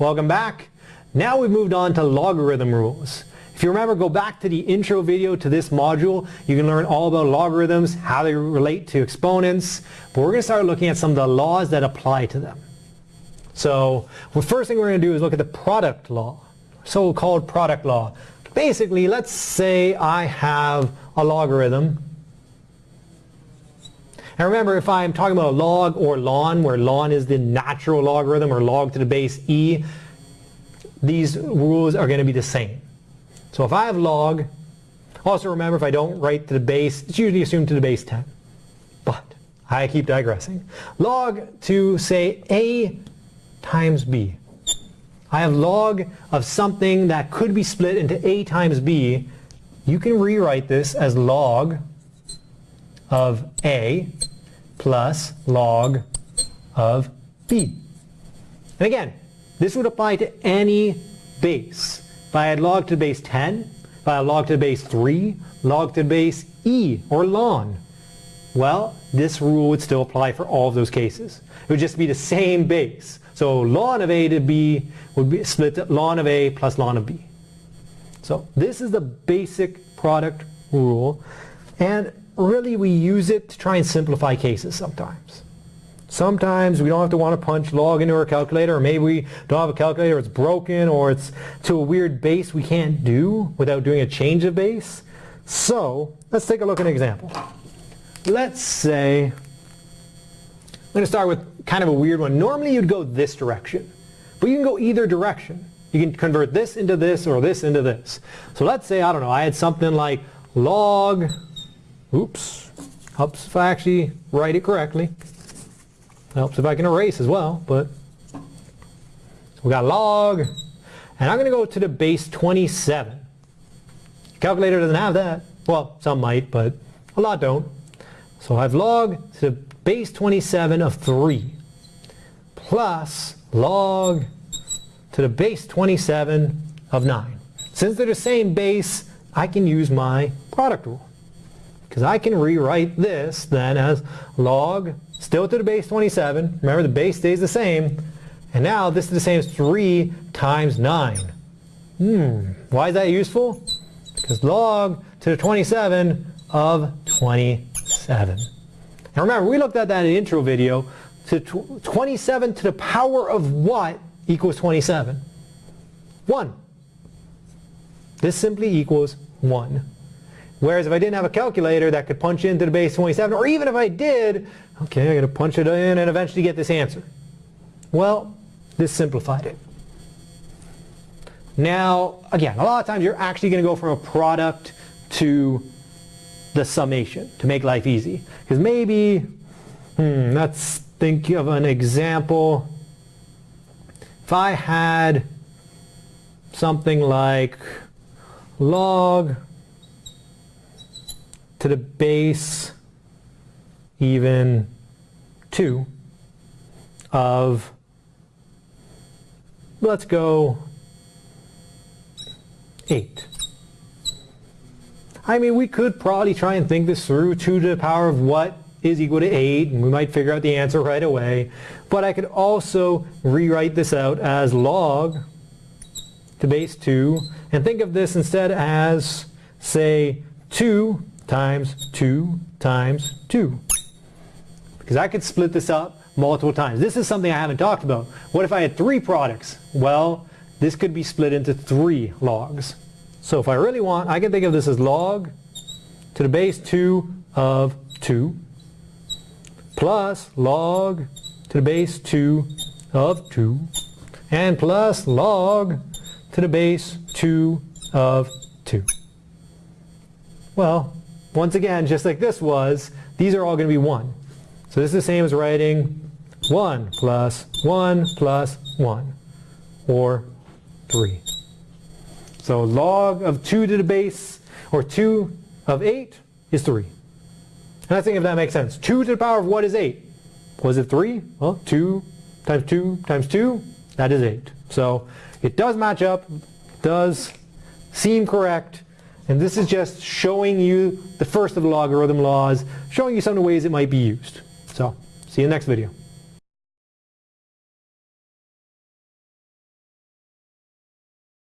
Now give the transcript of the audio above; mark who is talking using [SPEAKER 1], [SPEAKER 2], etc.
[SPEAKER 1] Welcome back. Now we've moved on to logarithm rules. If you remember, go back to the intro video to this module. You can learn all about logarithms, how they relate to exponents, but we're going to start looking at some of the laws that apply to them. So the first thing we're going to do is look at the product law, so-called product law. Basically, let's say I have a logarithm. And remember, if I'm talking about a log or ln, where ln is the natural logarithm or log to the base e, these rules are going to be the same. So if I have log, also remember if I don't write to the base, it's usually assumed to the base 10. But I keep digressing. Log to say a times b. I have log of something that could be split into a times b. You can rewrite this as log of a plus log of b. And again, this would apply to any base. If I had log to the base 10, if I had log to the base 3, log to the base e, or ln, well, this rule would still apply for all of those cases. It would just be the same base. So ln of a to b would be split ln of a plus ln of b. So this is the basic product rule. And really we use it to try and simplify cases sometimes. Sometimes we don't have to want to punch log into our calculator, or maybe we don't have a calculator, it's broken, or it's to a weird base we can't do without doing a change of base. So let's take a look at an example. Let's say, I'm going to start with kind of a weird one. Normally you'd go this direction, but you can go either direction. You can convert this into this or this into this. So let's say, I don't know, I had something like log, oops, helps if I actually write it correctly. Helps if I can erase as well, but we got log, and I'm going to go to the base 27. Calculator doesn't have that. Well, some might, but a lot don't. So I have log to the base 27 of 3 plus log to the base 27 of 9. Since they're the same base, I can use my product rule. Because I can rewrite this then as log still to the base 27. Remember the base stays the same. And now this is the same as 3 times 9. Hmm, why is that useful? Because log to the 27 of 27. Now remember, we looked at that in the intro video. To 27 to the power of what equals 27? 1. This simply equals 1. Whereas if I didn't have a calculator that could punch into the base 27, or even if I did, Okay, I got to punch it in and eventually get this answer. Well, this simplified it. Now, again, a lot of times you're actually going to go from a product to the summation to make life easy. Because maybe, hmm, let's think of an example. If I had something like log to the base even 2 of, let's go 8. I mean, we could probably try and think this through. 2 to the power of what is equal to 8, and we might figure out the answer right away. But I could also rewrite this out as log to base 2, and think of this instead as, say, 2 times 2 times 2 because I could split this up multiple times. This is something I haven't talked about. What if I had three products? Well, this could be split into three logs. So if I really want, I can think of this as log to the base 2 of 2 plus log to the base 2 of 2 and plus log to the base 2 of 2. Well, once again, just like this was, these are all going to be 1. So this is the same as writing 1 plus 1 plus 1, or 3. So log of 2 to the base, or 2 of 8 is 3. And I think if that makes sense. 2 to the power of what is 8? Was it 3? Well, 2 times 2 times 2, that is 8. So it does match up, does seem correct, and this is just showing you the first of the logarithm laws, showing you some of the ways it might be used. So, see you in the next video.